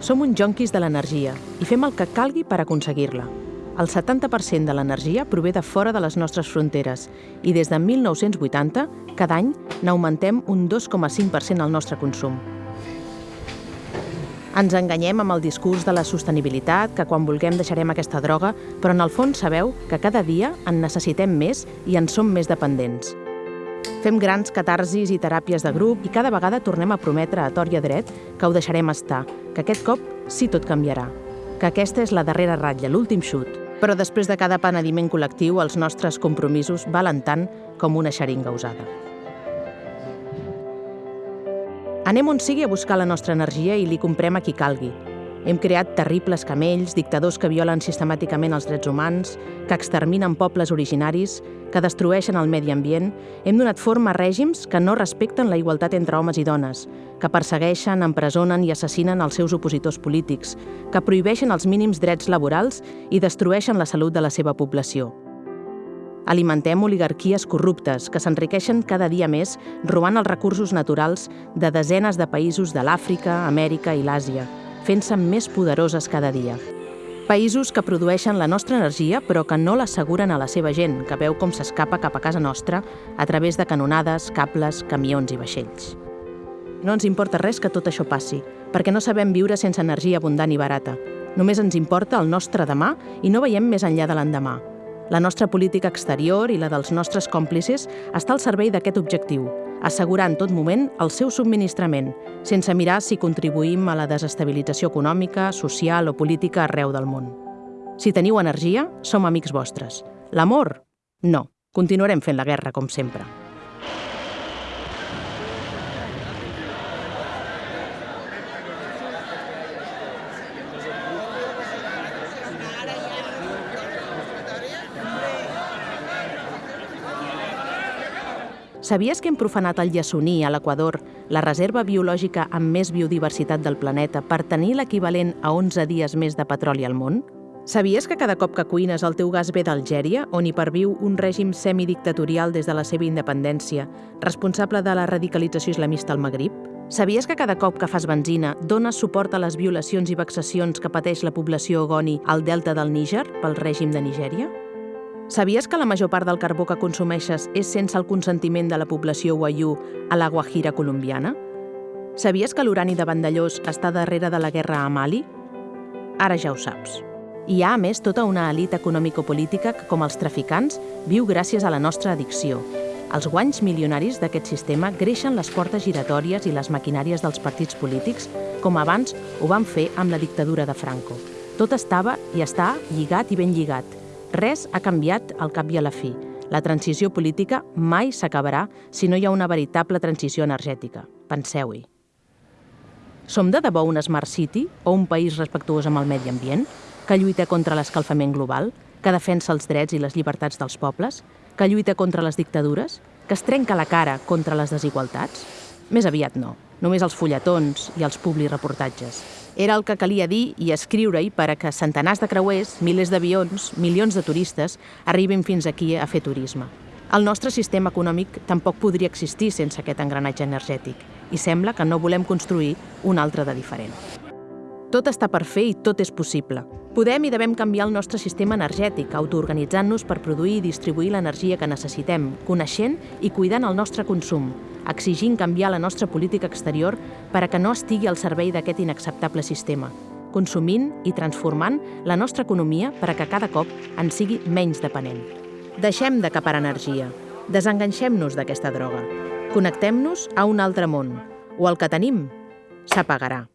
Som uns jonquis de l'energia i fem el que calgui per aconseguir-la. El 70% de l'energia prové de fora de les nostres fronteres i des de 1980, cada any, n'augmentem un 2,5% al nostre consum. Ens enganyem amb el discurs de la sostenibilitat, que quan vulguem deixarem aquesta droga, però en el fons sabeu que cada dia en necessitem més i en som més dependents. Fem grans catarsis i teràpies de grup i cada vegada tornem a prometre a tort i a dret que ho deixarem estar, que aquest cop sí tot canviarà, que aquesta és la darrera ratlla, l'últim xut. Però després de cada penediment col·lectiu, els nostres compromisos valen tant com una xeringa usada. Anem on sigui a buscar la nostra energia i li comprem a qui calgui. Hem creat terribles camells, dictadors que violen sistemàticament els drets humans, que exterminen pobles originaris, que destrueixen el medi ambient. Hem donat forma a règims que no respecten la igualtat entre homes i dones, que persegueixen, empresonen i assassinen els seus opositors polítics, que prohibeixen els mínims drets laborals i destrueixen la salut de la seva població. Alimentem oligarquies corruptes que s'enriqueixen cada dia més robant els recursos naturals de desenes de països de l'Àfrica, Amèrica i l'Àsia, fent-se més poderoses cada dia. Països que produeixen la nostra energia però que no l'asseguren a la seva gent, que veu com s'escapa cap a casa nostra a través de canonades, cables, camions i vaixells. No ens importa res que tot això passi, perquè no sabem viure sense energia abundant i barata. Només ens importa el nostre demà i no veiem més enllà de l'endemà. La nostra política exterior i la dels nostres còmplices està al servei d'aquest objectiu, assegurar en tot moment el seu subministrament, sense mirar si contribuïm a la desestabilització econòmica, social o política arreu del món. Si teniu energia, som amics vostres. L'amor? No. Continuarem fent la guerra, com sempre. Sabies que hem profanat el Yasuní, a l'Equador, la reserva biològica amb més biodiversitat del planeta, per tenir l'equivalent a 11 dies més de petroli al món? Sabies que cada cop que cuines el teu gas ve d'Algèria, on hi perviu un règim semidictatorial des de la seva independència, responsable de la radicalització islamista al Magrib? Sabies que cada cop que fas benzina dones suport a les violacions i vexacions que pateix la població ogoni al delta del Níger pel règim de Nigèria? Sabies que la major part del carbó que consumeixes és sense el consentiment de la població Wayuu a la Guajira colombiana? Sabies que l'urani de Vandellós està darrere de la guerra a Mali? Ara ja ho saps. Hi ha, a més, tota una elit econòmico-política que, com els traficants, viu gràcies a la nostra addicció. Els guanys milionaris d'aquest sistema greixen les portes giratòries i les maquinàries dels partits polítics, com abans ho van fer amb la dictadura de Franco. Tot estava i està lligat i ben lligat, Res ha canviat al cap i a la fi. La transició política mai s'acabarà si no hi ha una veritable transició energètica. Penseu-hi. Som de debò un Smart City o un país respectuós amb el medi ambient, que lluita contra l'escalfament global, que defensa els drets i les llibertats dels pobles, que lluita contra les dictadures, que es trenca la cara contra les desigualtats? Més aviat no, només els fulletons i els publireportatges. Era el que calia dir i escriure-hi per a que centenars de creuers, milers d'avions, milions de turistes arribin fins aquí a fer turisme. El nostre sistema econòmic tampoc podria existir sense aquest engranatge energètic i sembla que no volem construir un altre de diferent. Tot està per fer i tot és possible. Podem i devem canviar el nostre sistema energètic, autoorganitzant-nos per produir i distribuir l'energia que necessitem, coneixent i cuidant el nostre consum, exigint canviar la nostra política exterior per a que no estigui al servei d'aquest inacceptable sistema, consumint i transformant la nostra economia per a que cada cop en sigui menys depenent. Deixem d'acapar energia, desenganxem-nos d'aquesta droga, connectem-nos a un altre món, o el que tenim s'apagarà.